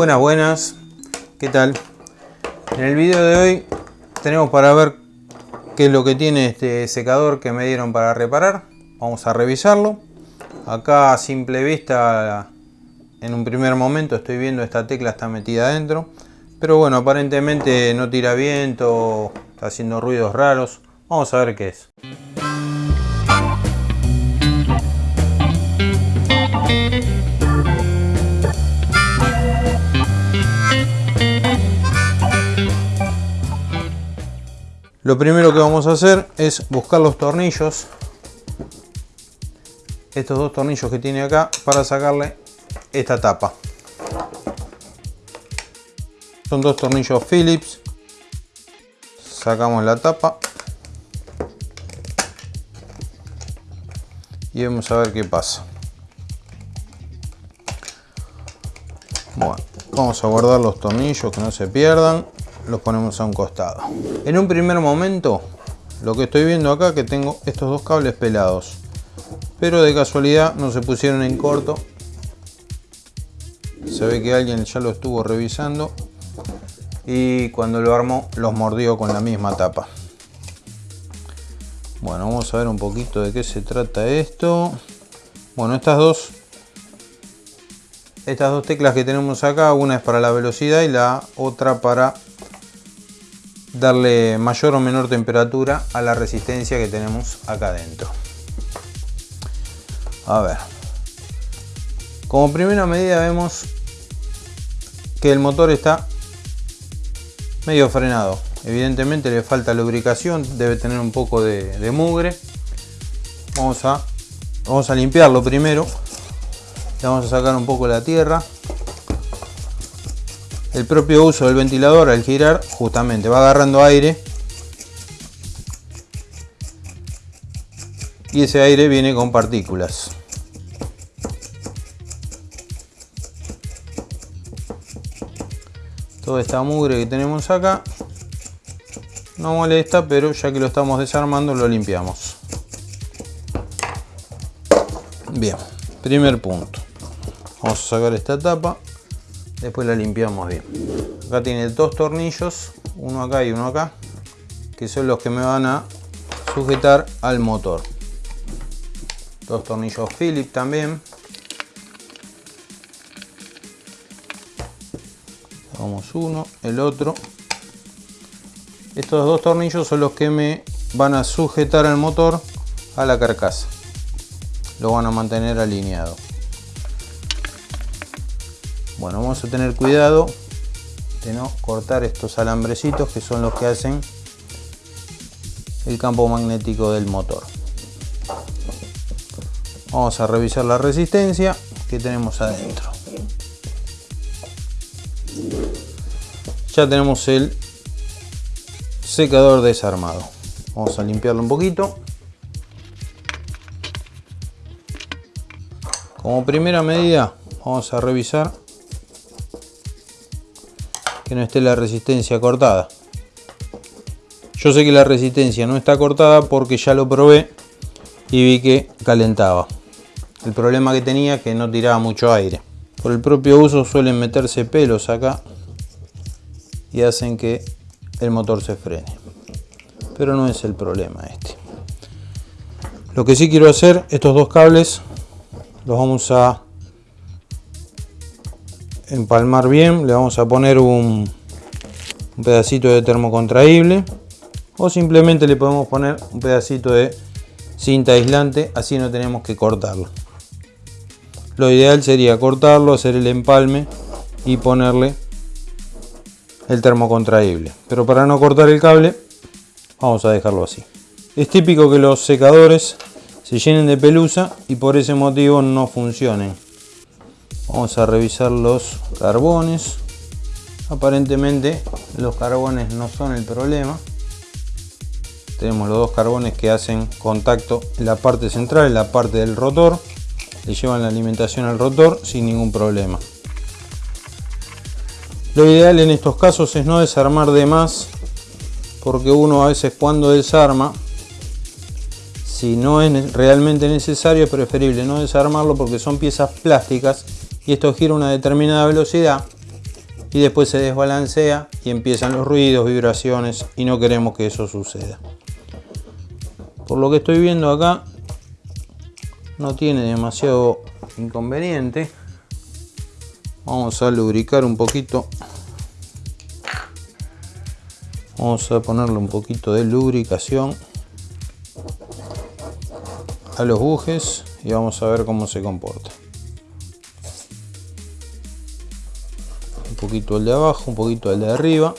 Buenas, buenas. ¿Qué tal? En el video de hoy tenemos para ver qué es lo que tiene este secador que me dieron para reparar. Vamos a revisarlo. Acá a simple vista, en un primer momento estoy viendo esta tecla está metida adentro. Pero bueno, aparentemente no tira viento, está haciendo ruidos raros. Vamos a ver qué es. Lo primero que vamos a hacer es buscar los tornillos. Estos dos tornillos que tiene acá para sacarle esta tapa. Son dos tornillos Phillips. Sacamos la tapa. Y vamos a ver qué pasa. Bueno, vamos a guardar los tornillos que no se pierdan los ponemos a un costado. En un primer momento, lo que estoy viendo acá que tengo estos dos cables pelados. Pero de casualidad no se pusieron en corto. Se ve que alguien ya lo estuvo revisando. Y cuando lo armó los mordió con la misma tapa. Bueno, vamos a ver un poquito de qué se trata esto. Bueno, estas dos estas dos teclas que tenemos acá, una es para la velocidad y la otra para darle mayor o menor temperatura a la resistencia que tenemos acá adentro. A ver. Como primera medida vemos que el motor está medio frenado. Evidentemente le falta lubricación, debe tener un poco de, mugre. Vamos a, vamos a limpiarlo primero. Le vamos a sacar un poco la tierra el propio uso del ventilador al girar justamente va agarrando aire y ese aire viene con partículas. Toda esta mugre que tenemos acá no molesta, pero ya que lo estamos desarmando lo limpiamos. Bien, primer punto. Vamos a sacar esta tapa después la limpiamos bien. Acá tiene dos tornillos uno acá y uno acá que son los que me van a sujetar al motor. Dos tornillos Phillips también. Vamos uno el otro. Estos dos tornillos son los que me van a sujetar el motor a la carcasa. Lo van a mantener alineado bueno, vamos a tener cuidado de no cortar estos alambrecitos que son los que hacen el campo magnético del motor. Vamos a revisar la resistencia que tenemos adentro. Ya tenemos el secador desarmado. Vamos a limpiarlo un poquito. Como primera medida vamos a revisar que no esté la resistencia cortada. Yo sé que la resistencia no está cortada porque ya lo probé y vi que calentaba. El problema que tenía es que no tiraba mucho aire. Por el propio uso suelen meterse pelos acá y hacen que el motor se frene. Pero no es el problema este. Lo que sí quiero hacer, estos dos cables los vamos a empalmar bien, le vamos a poner un, pedacito de termocontraíble o simplemente le podemos poner un pedacito de cinta aislante, así no tenemos que cortarlo. Lo ideal sería cortarlo, hacer el empalme y ponerle el termocontraíble. Pero para no cortar el cable, vamos a dejarlo así. Es típico que los secadores se llenen de pelusa y por ese motivo no funcionen. Vamos a revisar los carbones. Aparentemente los carbones no son el problema. Tenemos los dos carbones que hacen contacto en la parte central, en la parte del rotor. Le llevan la alimentación al rotor sin ningún problema. Lo ideal en estos casos es no desarmar de más porque uno a veces cuando desarma si no es realmente necesario es preferible no desarmarlo porque son piezas plásticas y esto gira una determinada velocidad y después se desbalancea y empiezan los ruidos, vibraciones y no queremos que eso suceda. Por lo que estoy viendo acá, no tiene demasiado inconveniente. Vamos a lubricar un poquito. Vamos a ponerle un poquito de lubricación a los bujes y vamos a ver cómo se comporta. Poquito el de abajo, un poquito el de arriba.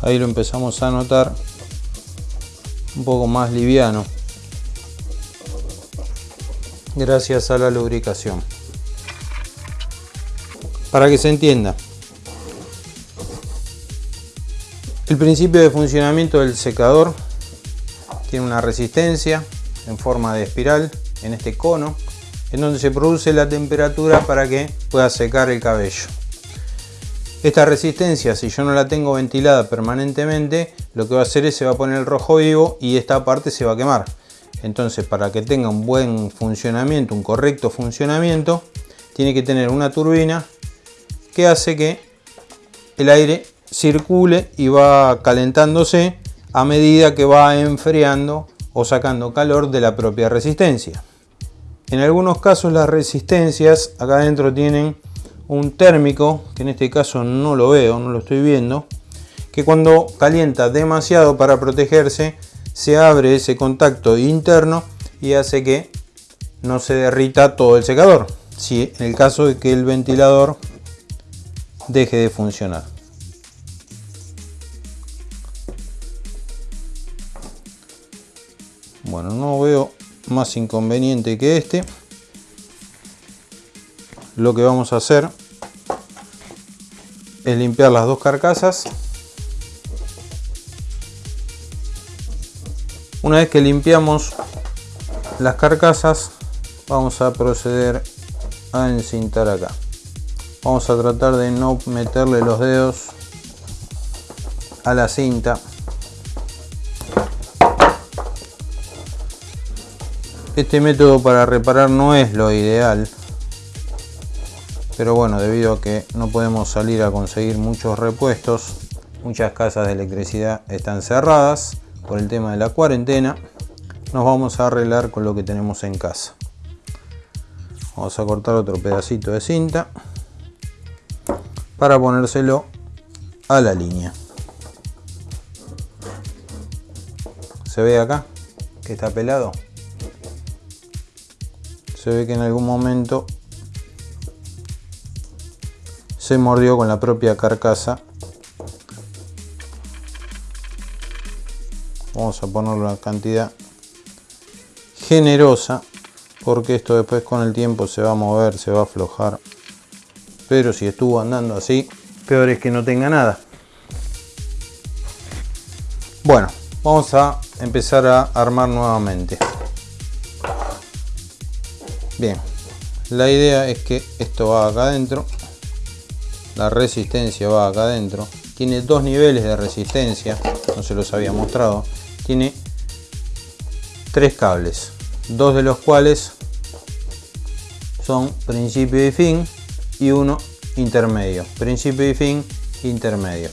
Ahí lo empezamos a notar un poco más liviano gracias a la lubricación. Para que se entienda, el principio de funcionamiento del secador tiene una resistencia en forma de espiral en este cono en donde se produce la temperatura para que pueda secar el cabello. Esta resistencia, si yo no la tengo ventilada permanentemente, lo que va a hacer es se va a poner el rojo vivo y esta parte se va a quemar. Entonces, para que tenga un buen funcionamiento, un correcto funcionamiento, tiene que tener una turbina que hace que el aire circule y va calentándose a medida que va enfriando o sacando calor de la propia resistencia. En algunos casos las resistencias acá adentro tienen un térmico, que en este caso no lo veo, no lo estoy viendo, que cuando calienta demasiado para protegerse, se abre ese contacto interno y hace que no se derrita todo el secador. Si en el caso de que el ventilador deje de funcionar. Bueno, no veo más inconveniente que este. Lo que vamos a hacer es limpiar las dos carcasas. Una vez que limpiamos las carcasas, vamos a proceder a encintar acá. Vamos a tratar de no meterle los dedos a la cinta. Este método para reparar no es lo ideal, pero bueno, debido a que no podemos salir a conseguir muchos repuestos, muchas casas de electricidad están cerradas por el tema de la cuarentena, nos vamos a arreglar con lo que tenemos en casa. Vamos a cortar otro pedacito de cinta para ponérselo a la línea. ¿Se ve acá que está pelado? Se ve que en algún momento se mordió con la propia carcasa. Vamos a poner una cantidad generosa porque esto después con el tiempo se va a mover, se va a aflojar pero si estuvo andando así, peor es que no tenga nada. Bueno, vamos a empezar a armar nuevamente. Bien, la idea es que esto va acá adentro, la resistencia va acá adentro, tiene dos niveles de resistencia, no se los había mostrado, tiene tres cables, dos de los cuales son principio y fin y uno intermedio. Principio y fin intermedio.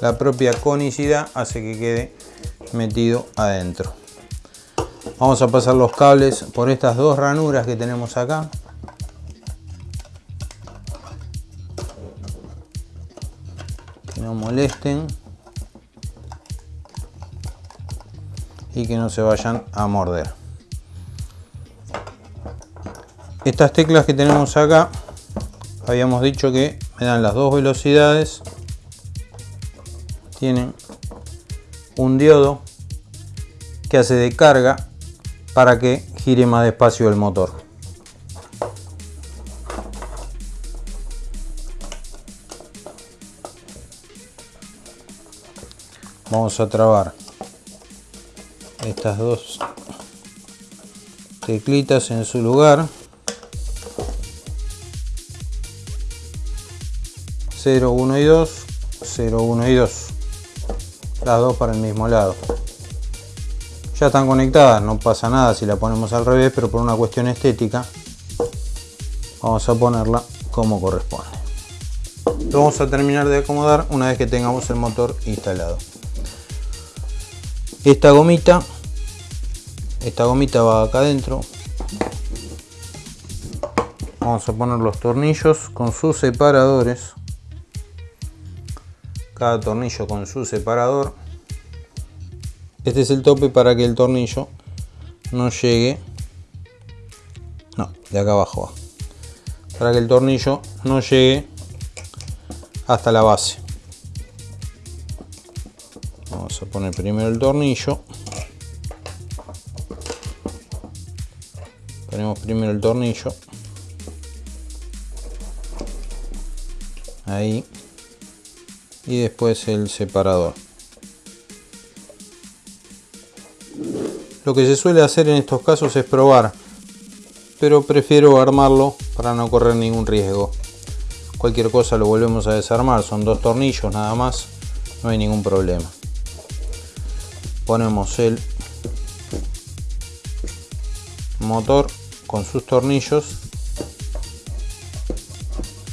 La propia conicidad hace que quede metido adentro. Vamos a pasar los cables por estas dos ranuras que tenemos acá. Que no molesten. y que no se vayan a morder. Estas teclas que tenemos acá, habíamos dicho que me dan las dos velocidades. Tienen un diodo que hace de carga para que gire más despacio el motor. Vamos a trabar estas dos teclitas en su lugar 0, 1 y 2, 0, 1 y 2. Dos para el mismo lado. Ya están conectadas, no pasa nada si la ponemos al revés, pero por una cuestión estética vamos a ponerla como corresponde. Lo vamos a terminar de acomodar una vez que tengamos el motor instalado. Esta gomita, esta gomita va acá adentro. Vamos a poner los tornillos con sus separadores cada tornillo con su separador este es el tope para que el tornillo no llegue. No, de acá abajo para que el tornillo no llegue hasta la base. Vamos a poner primero el tornillo. Ponemos primero el tornillo. Ahí. Y después el separador. Lo que se suele hacer en estos casos es probar, pero prefiero armarlo para no correr ningún riesgo. Cualquier cosa lo volvemos a desarmar, son dos tornillos nada más, no hay ningún problema. Ponemos el motor con sus tornillos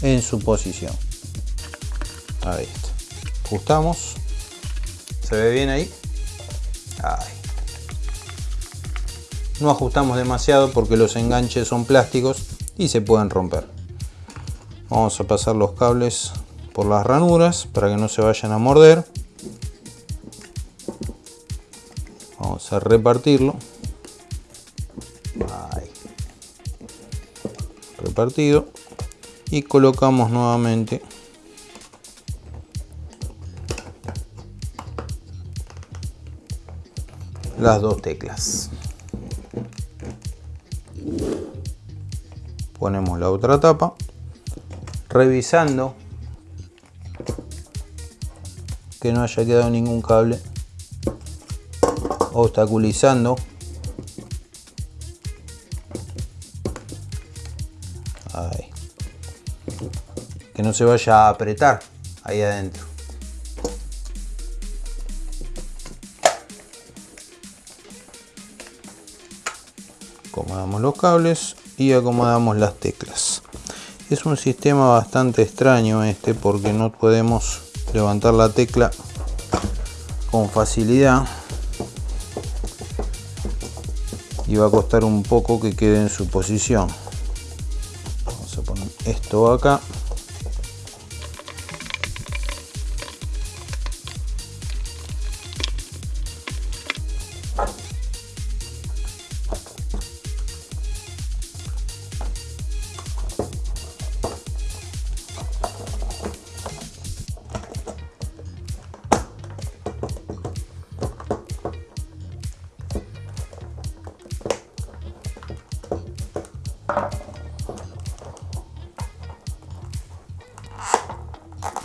en su posición. Ahí está ajustamos se ve bien ahí no ajustamos demasiado porque los enganches son plásticos y se pueden romper. Vamos a pasar los cables por las ranuras para que no se vayan a morder. Vamos a repartirlo. Repartido. Y colocamos nuevamente las dos teclas. Ponemos la otra tapa, revisando que no haya quedado ningún cable, obstaculizando que no se vaya a apretar ahí adentro. acomodamos los cables y acomodamos las teclas. Es un sistema bastante extraño este porque no podemos levantar la tecla con facilidad. Y va a costar un poco que quede en su posición. Vamos a poner esto acá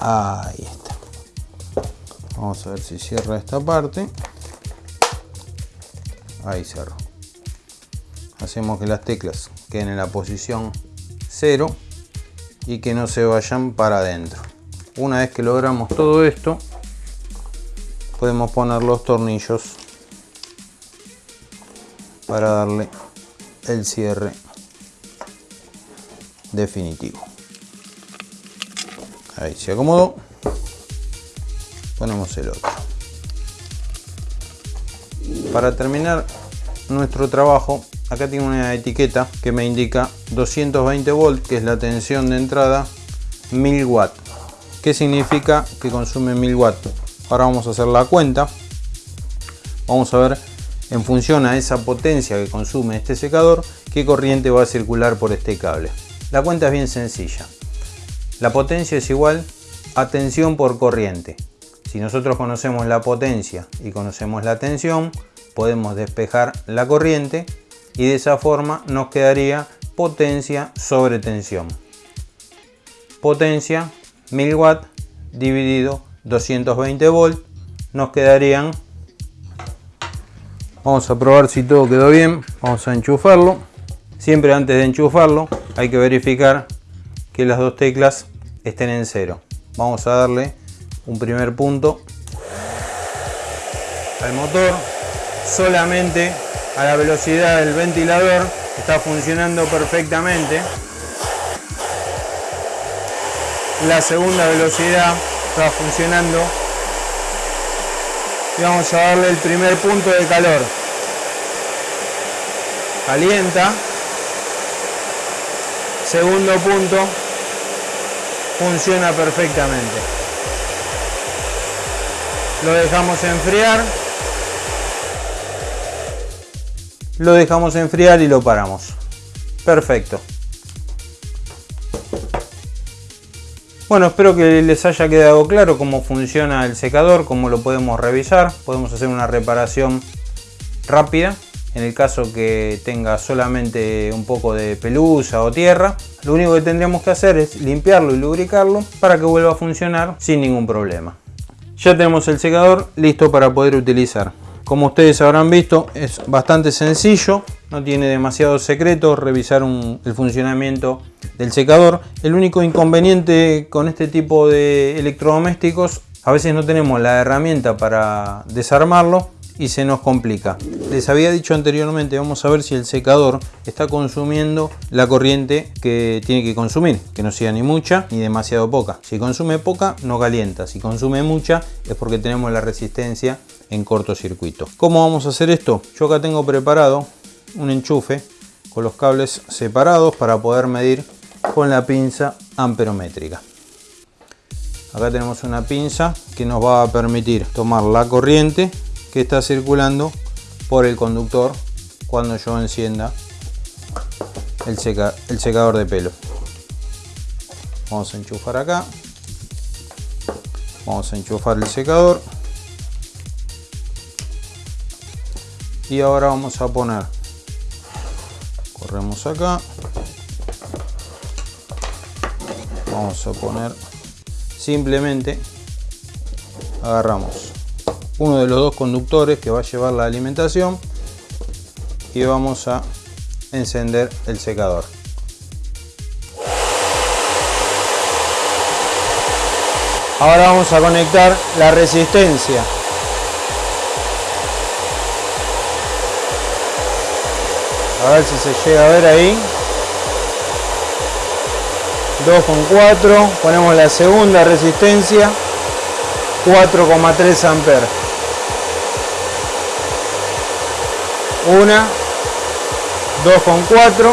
Ahí está. Vamos a ver si cierra esta parte. Ahí cerró. Hacemos que las teclas queden en la posición 0 y que no se vayan para adentro. Una vez que logramos todo esto, podemos poner los tornillos para darle el cierre definitivo ahí se acomodó ponemos el otro para terminar nuestro trabajo acá tiene una etiqueta que me indica 220 volt que es la tensión de entrada 1000 watt ¿Qué significa que consume 1000 watt? Ahora vamos a hacer la cuenta. Vamos a ver en función a esa potencia que consume este secador, qué corriente va a circular por este cable. La cuenta es bien sencilla. La potencia es igual a tensión por corriente. Si nosotros conocemos la potencia y conocemos la tensión, podemos despejar la corriente y de esa forma nos quedaría potencia sobre tensión. Potencia 1000 watt dividido 220 volt nos quedarían Vamos a probar si todo quedó bien. Vamos a enchufarlo. Siempre antes de enchufarlo hay que verificar que las dos teclas estén en cero. vamos a darle un primer punto al motor. Solamente a la velocidad del ventilador. Está funcionando perfectamente. La segunda velocidad está funcionando. Y vamos a darle el primer punto de calor. Calienta. Segundo punto funciona perfectamente. Lo dejamos enfriar. Lo dejamos enfriar y lo paramos. Perfecto. Bueno, espero que les haya quedado claro cómo funciona el secador, cómo lo podemos revisar. Podemos hacer una reparación rápida en el caso que tenga solamente un poco de pelusa o tierra. Lo único que tendríamos que hacer es limpiarlo y lubricarlo para que vuelva a funcionar sin ningún problema. Ya tenemos el secador listo para poder utilizar. Como ustedes habrán visto es bastante sencillo, no tiene demasiado secreto revisar el funcionamiento del secador. El único inconveniente con este tipo de electrodomésticos, a veces no tenemos la herramienta para desarmarlo y se nos complica. Les había dicho anteriormente, vamos a ver si el secador está consumiendo la corriente que tiene que consumir, que no sea ni mucha ni demasiado poca. Si consume poca, no calienta. Si consume mucha, es porque tenemos la resistencia en cortocircuito. ¿Cómo vamos a hacer esto? Yo acá tengo preparado un enchufe con los cables separados para poder medir con la pinza amperométrica. Acá tenemos una pinza que nos va a permitir tomar la corriente que está circulando por el conductor cuando yo encienda el, secador de pelo. Vamos a enchufar acá. Vamos a enchufar el secador. Y ahora vamos a poner. Corremos acá. Vamos a poner simplemente agarramos uno de los dos conductores que va a llevar la alimentación y vamos a encender el secador. Ahora vamos a conectar la resistencia. A ver si se llega a ver ahí. 2,4. Ponemos la segunda resistencia. 4,3 amperes. Una 2,4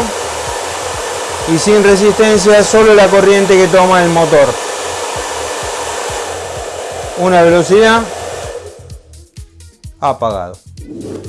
y sin resistencia solo la corriente que toma el motor. Una velocidad apagado.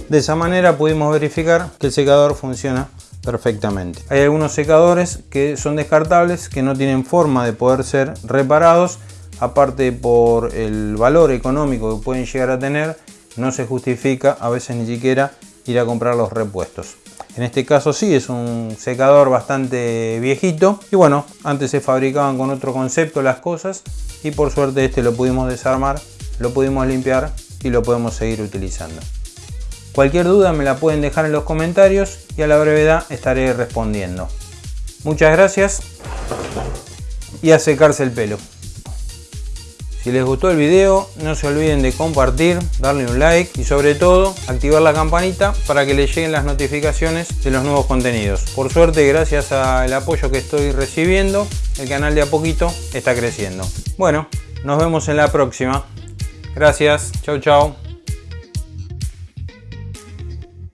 De esa manera pudimos verificar que el secador funciona perfectamente. Hay algunos secadores que son descartables que no tienen forma de poder ser reparados. Aparte por el valor económico que pueden llegar a tener no se justifica a veces ni siquiera ir a comprar los repuestos. En este caso sí, es un secador bastante viejito. Y bueno, antes se fabricaban con otro concepto las cosas. Y por suerte este lo pudimos desarmar, lo pudimos limpiar y lo podemos seguir utilizando. Cualquier duda me la pueden dejar en los comentarios y a la brevedad estaré respondiendo. Muchas gracias y a secarse el pelo. Si les gustó el video, no se olviden de compartir, darle un like y sobre todo activar la campanita para que les lleguen las notificaciones de los nuevos contenidos. Por suerte, gracias al apoyo que estoy recibiendo, el canal de a poquito está creciendo. Bueno, nos vemos en la próxima. Gracias, chau chau.